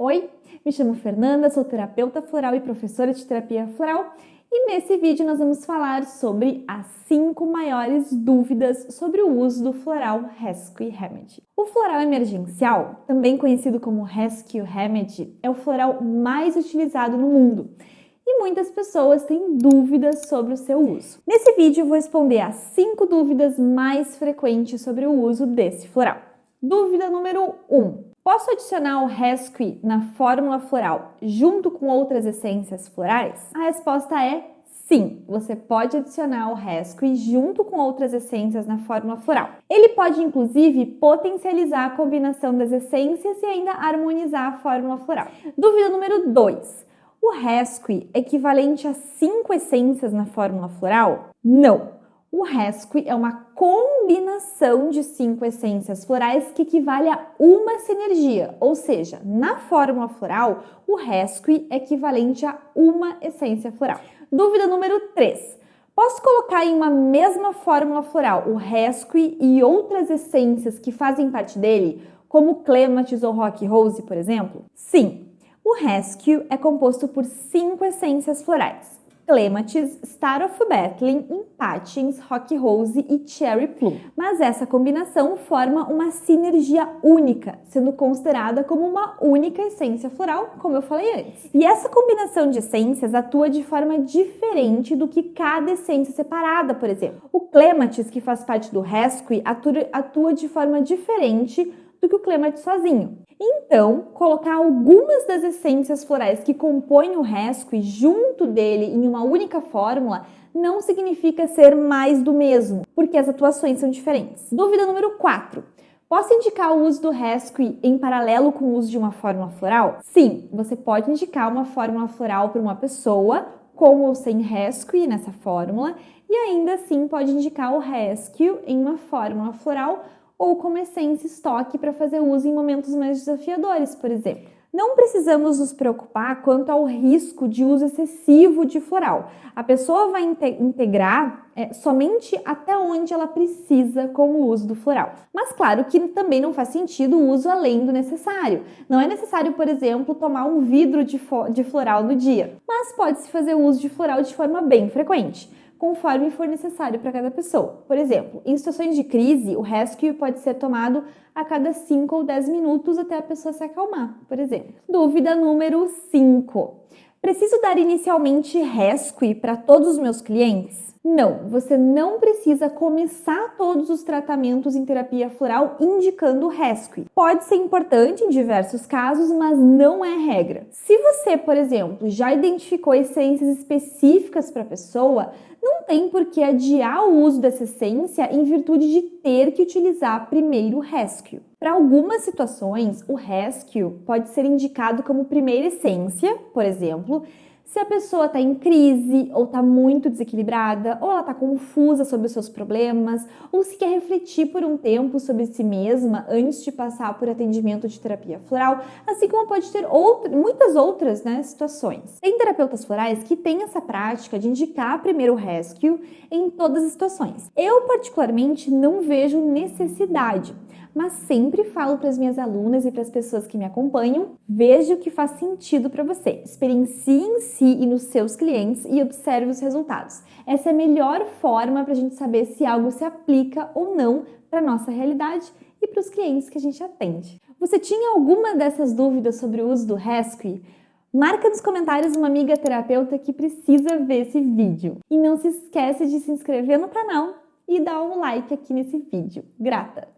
Oi, me chamo Fernanda, sou terapeuta floral e professora de terapia floral e nesse vídeo nós vamos falar sobre as 5 maiores dúvidas sobre o uso do floral Rescue Remedy. O floral emergencial, também conhecido como Rescue Remedy, é o floral mais utilizado no mundo e muitas pessoas têm dúvidas sobre o seu uso. Nesse vídeo eu vou responder as 5 dúvidas mais frequentes sobre o uso desse floral. Dúvida número 1. Um, Posso adicionar o Rescue na fórmula floral junto com outras essências florais? A resposta é sim. Você pode adicionar o Rescue junto com outras essências na fórmula floral. Ele pode, inclusive, potencializar a combinação das essências e ainda harmonizar a fórmula floral. Dúvida número 2. O Rescue é equivalente a cinco essências na fórmula floral? Não. O Rescue é uma combinação de cinco essências florais que equivale a uma sinergia, ou seja, na fórmula floral, o Rescue é equivalente a uma essência floral. Dúvida número 3. Posso colocar em uma mesma fórmula floral o Rescue e outras essências que fazem parte dele, como Clematis ou Rock Rose, por exemplo? Sim, o Rescue é composto por cinco essências florais. Clematis, Star of Bethlehem, Impatiens, Rock Rose e Cherry Plum. Mas essa combinação forma uma sinergia única, sendo considerada como uma única essência floral, como eu falei antes. E essa combinação de essências atua de forma diferente do que cada essência separada, por exemplo. O Clematis, que faz parte do Rescue, atua de forma diferente do que o Clematis sozinho. Então, colocar algumas das essências florais que compõem o Rescue junto dele em uma única fórmula não significa ser mais do mesmo, porque as atuações são diferentes. Dúvida número 4. Posso indicar o uso do Rescue em paralelo com o uso de uma fórmula floral? Sim, você pode indicar uma fórmula floral para uma pessoa, com ou sem Rescue nessa fórmula, e ainda assim pode indicar o Rescue em uma fórmula floral ou como essência estoque para fazer uso em momentos mais desafiadores, por exemplo. Não precisamos nos preocupar quanto ao risco de uso excessivo de floral. A pessoa vai integrar é, somente até onde ela precisa com o uso do floral. Mas claro que também não faz sentido o uso além do necessário. Não é necessário, por exemplo, tomar um vidro de, de floral no dia, mas pode-se fazer uso de floral de forma bem frequente conforme for necessário para cada pessoa. Por exemplo, em situações de crise, o rescue pode ser tomado a cada 5 ou 10 minutos até a pessoa se acalmar, por exemplo. Dúvida número 5. Preciso dar inicialmente rescue para todos os meus clientes? Não, você não precisa começar todos os tratamentos em terapia floral indicando rescue. Pode ser importante em diversos casos, mas não é regra. Se você, por exemplo, já identificou essências específicas para a pessoa, não tem por que adiar o uso dessa essência em virtude de ter que utilizar primeiro o rescue. Para algumas situações, o rescue pode ser indicado como primeira essência, por exemplo, se a pessoa está em crise, ou está muito desequilibrada, ou ela está confusa sobre os seus problemas, ou se quer refletir por um tempo sobre si mesma antes de passar por atendimento de terapia floral, assim como pode ter outra, muitas outras né, situações. Tem terapeutas florais que têm essa prática de indicar primeiro o rescue em todas as situações. Eu, particularmente, não vejo necessidade mas sempre falo para as minhas alunas e para as pessoas que me acompanham, veja o que faz sentido para você. Experiencie em si e nos seus clientes e observe os resultados. Essa é a melhor forma para a gente saber se algo se aplica ou não para a nossa realidade e para os clientes que a gente atende. Você tinha alguma dessas dúvidas sobre o uso do Rescue? Marca nos comentários uma amiga terapeuta que precisa ver esse vídeo. E não se esquece de se inscrever no canal e dar um like aqui nesse vídeo. Grata!